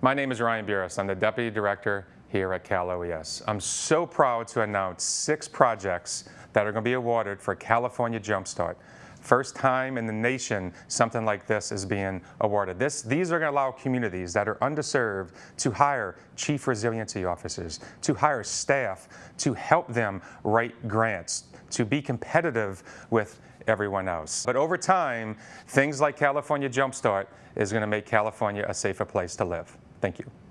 My name is Ryan Buras. I'm the Deputy Director here at Cal OES. I'm so proud to announce six projects that are going to be awarded for California Jumpstart. First time in the nation something like this is being awarded. This, these are going to allow communities that are underserved to hire chief resiliency officers, to hire staff, to help them write grants, to be competitive with everyone else. But over time, things like California Jumpstart is going to make California a safer place to live. Thank you.